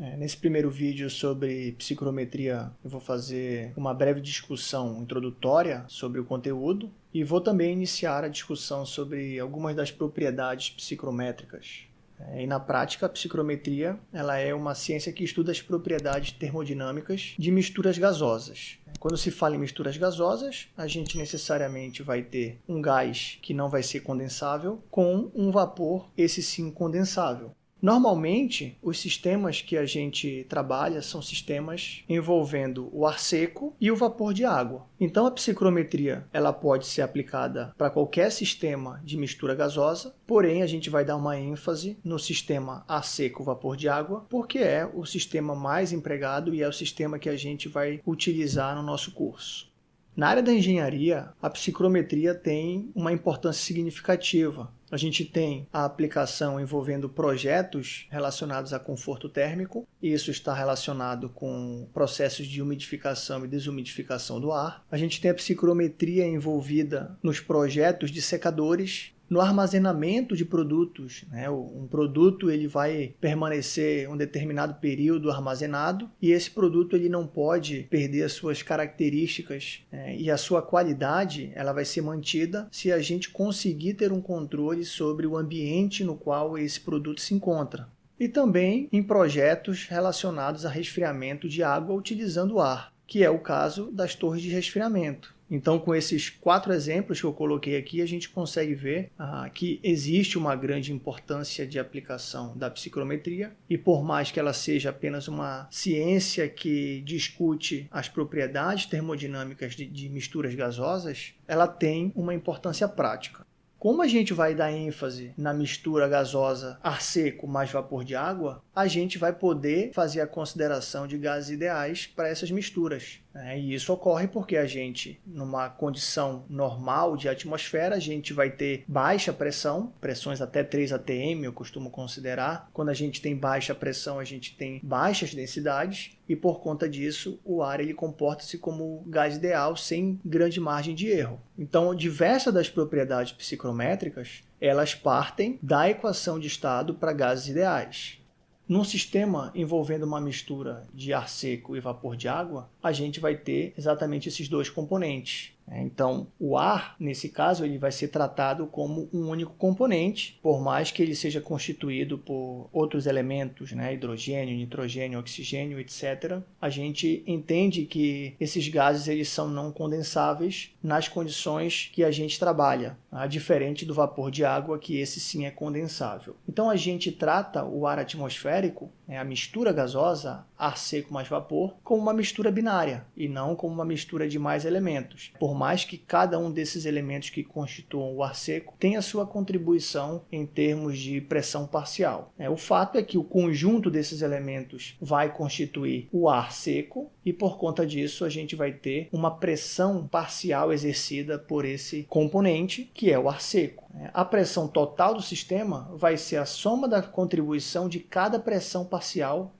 É, nesse primeiro vídeo sobre psicrometria, eu vou fazer uma breve discussão introdutória sobre o conteúdo e vou também iniciar a discussão sobre algumas das propriedades psicrométricas. É, e na prática, a psicrometria ela é uma ciência que estuda as propriedades termodinâmicas de misturas gasosas. Quando se fala em misturas gasosas, a gente necessariamente vai ter um gás que não vai ser condensável com um vapor, esse sim condensável. Normalmente, os sistemas que a gente trabalha são sistemas envolvendo o ar seco e o vapor de água. Então, a psicrometria ela pode ser aplicada para qualquer sistema de mistura gasosa, porém, a gente vai dar uma ênfase no sistema ar seco vapor de água, porque é o sistema mais empregado e é o sistema que a gente vai utilizar no nosso curso. Na área da engenharia, a psicrometria tem uma importância significativa. A gente tem a aplicação envolvendo projetos relacionados a conforto térmico, e isso está relacionado com processos de umidificação e desumidificação do ar. A gente tem a psicrometria envolvida nos projetos de secadores, no armazenamento de produtos. Né? Um produto ele vai permanecer um determinado período armazenado e esse produto ele não pode perder as suas características né? e a sua qualidade ela vai ser mantida se a gente conseguir ter um controle sobre o ambiente no qual esse produto se encontra e também em projetos relacionados a resfriamento de água utilizando ar, que é o caso das torres de resfriamento. Então, com esses quatro exemplos que eu coloquei aqui, a gente consegue ver ah, que existe uma grande importância de aplicação da psicrometria e por mais que ela seja apenas uma ciência que discute as propriedades termodinâmicas de, de misturas gasosas, ela tem uma importância prática. Como a gente vai dar ênfase na mistura gasosa ar seco mais vapor de água, a gente vai poder fazer a consideração de gases ideais para essas misturas. É, e isso ocorre porque a gente, numa condição normal de atmosfera, a gente vai ter baixa pressão, pressões até 3 atm eu costumo considerar. Quando a gente tem baixa pressão, a gente tem baixas densidades e por conta disso o ar ele comporta-se como gás ideal sem grande margem de erro. Então, diversas das propriedades psicométricas elas partem da equação de estado para gases ideais. Num sistema envolvendo uma mistura de ar seco e vapor de água, a gente vai ter exatamente esses dois componentes. É, então, o ar, nesse caso, ele vai ser tratado como um único componente, por mais que ele seja constituído por outros elementos, né? hidrogênio, nitrogênio, oxigênio, etc. A gente entende que esses gases eles são não condensáveis nas condições que a gente trabalha, tá? diferente do vapor de água, que esse sim é condensável. Então, a gente trata o ar atmosférico, né? a mistura gasosa, ar seco mais vapor, como uma mistura binária e não como uma mistura de mais elementos. Por mais que cada um desses elementos que constituam o ar seco tenha sua contribuição em termos de pressão parcial. É, o fato é que o conjunto desses elementos vai constituir o ar seco e por conta disso a gente vai ter uma pressão parcial exercida por esse componente que é o ar seco. É, a pressão total do sistema vai ser a soma da contribuição de cada pressão parcial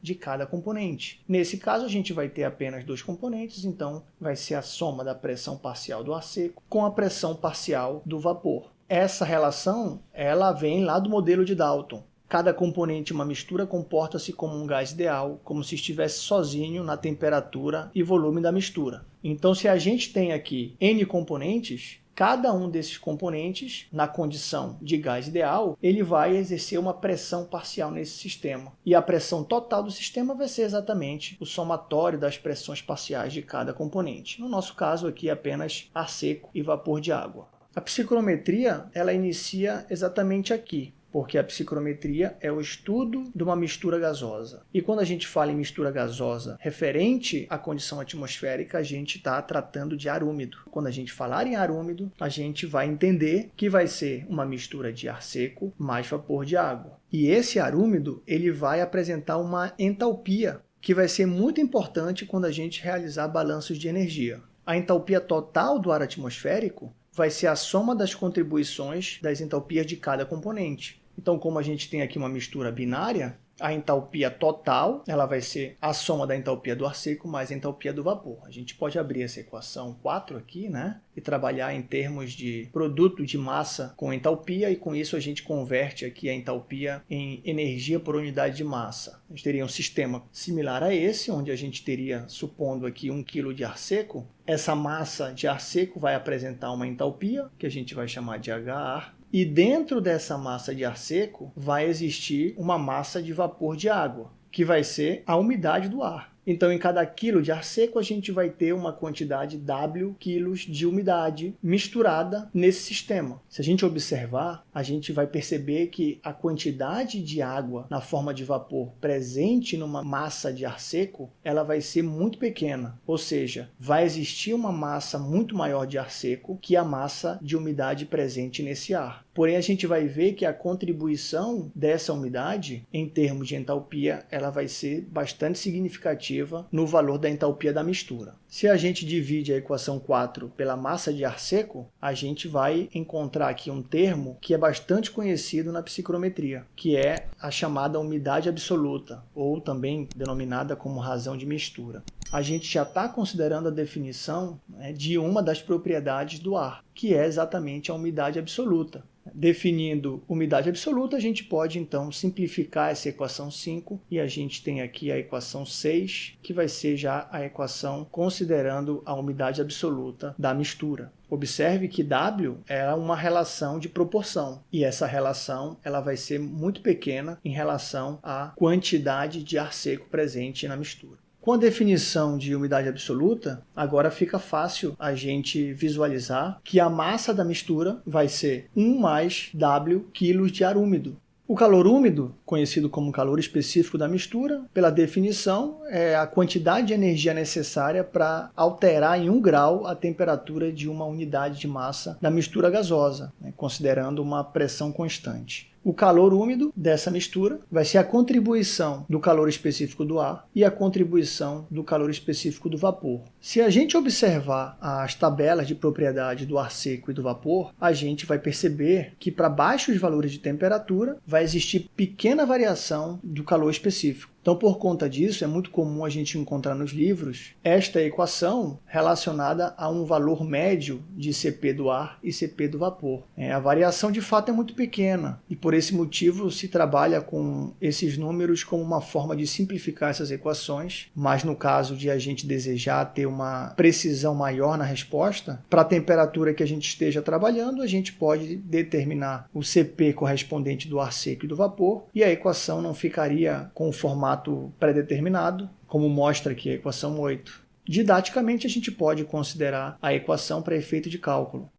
de cada componente. Nesse caso, a gente vai ter apenas dois componentes, então vai ser a soma da pressão parcial do ar seco com a pressão parcial do vapor. Essa relação ela vem lá do modelo de Dalton. Cada componente uma mistura comporta-se como um gás ideal, como se estivesse sozinho na temperatura e volume da mistura. Então, se a gente tem aqui N componentes, Cada um desses componentes, na condição de gás ideal, ele vai exercer uma pressão parcial nesse sistema. E a pressão total do sistema vai ser exatamente o somatório das pressões parciais de cada componente. No nosso caso aqui, apenas ar seco e vapor de água. A psicrometria ela inicia exatamente aqui, porque a psicrometria é o estudo de uma mistura gasosa. E quando a gente fala em mistura gasosa referente à condição atmosférica, a gente está tratando de ar úmido. Quando a gente falar em ar úmido, a gente vai entender que vai ser uma mistura de ar seco mais vapor de água. E esse ar úmido ele vai apresentar uma entalpia, que vai ser muito importante quando a gente realizar balanços de energia. A entalpia total do ar atmosférico vai ser a soma das contribuições das entalpias de cada componente. Então, como a gente tem aqui uma mistura binária, a entalpia total, ela vai ser a soma da entalpia do ar seco mais a entalpia do vapor. A gente pode abrir essa equação 4 aqui, né? E trabalhar em termos de produto de massa com entalpia e com isso a gente converte aqui a entalpia em energia por unidade de massa. A gente teria um sistema similar a esse, onde a gente teria, supondo aqui 1 kg de ar seco, essa massa de ar seco vai apresentar uma entalpia, que a gente vai chamar de HAR, e dentro dessa massa de ar seco vai existir uma massa de vapor de água, que vai ser a umidade do ar. Então, em cada quilo de ar seco, a gente vai ter uma quantidade W quilos de umidade misturada nesse sistema. Se a gente observar, a gente vai perceber que a quantidade de água na forma de vapor presente numa massa de ar seco, ela vai ser muito pequena. Ou seja, vai existir uma massa muito maior de ar seco que a massa de umidade presente nesse ar. Porém, a gente vai ver que a contribuição dessa umidade, em termos de entalpia, ela vai ser bastante significativa no valor da entalpia da mistura. Se a gente divide a equação 4 pela massa de ar seco, a gente vai encontrar aqui um termo que é bastante conhecido na psicrometria, que é a chamada umidade absoluta, ou também denominada como razão de mistura a gente já está considerando a definição né, de uma das propriedades do ar, que é exatamente a umidade absoluta. Definindo umidade absoluta, a gente pode então simplificar essa equação 5 e a gente tem aqui a equação 6, que vai ser já a equação considerando a umidade absoluta da mistura. Observe que W é uma relação de proporção e essa relação ela vai ser muito pequena em relação à quantidade de ar seco presente na mistura. Com a definição de umidade absoluta, agora fica fácil a gente visualizar que a massa da mistura vai ser 1 mais W quilos de ar úmido. O calor úmido, conhecido como calor específico da mistura, pela definição, é a quantidade de energia necessária para alterar em 1 grau a temperatura de uma unidade de massa da mistura gasosa, né, considerando uma pressão constante. O calor úmido dessa mistura vai ser a contribuição do calor específico do ar e a contribuição do calor específico do vapor. Se a gente observar as tabelas de propriedade do ar seco e do vapor, a gente vai perceber que para baixos valores de temperatura vai existir pequena variação do calor específico. Então, por conta disso, é muito comum a gente encontrar nos livros esta equação relacionada a um valor médio de CP do ar e CP do vapor. É, a variação, de fato, é muito pequena e, por esse motivo, se trabalha com esses números como uma forma de simplificar essas equações, mas no caso de a gente desejar ter uma precisão maior na resposta, para a temperatura que a gente esteja trabalhando, a gente pode determinar o CP correspondente do ar seco e do vapor e a equação não ficaria com o formato formato pré-determinado, como mostra aqui a equação 8. Didaticamente, a gente pode considerar a equação para efeito de cálculo.